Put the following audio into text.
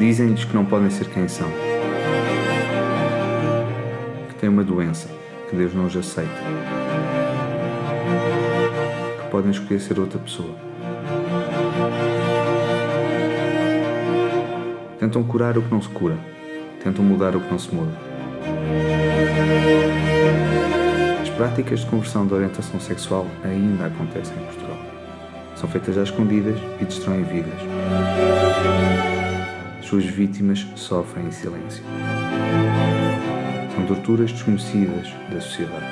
Dizem-lhes que não podem ser quem são, que têm uma doença, que Deus não os aceita, que podem escolher ser outra pessoa. Tentam curar o que não se cura, tentam mudar o que não se muda. As práticas de conversão de orientação sexual ainda acontecem em Portugal. São feitas às escondidas e destroem vidas. Suas vítimas sofrem em silêncio. São torturas desconhecidas da sociedade.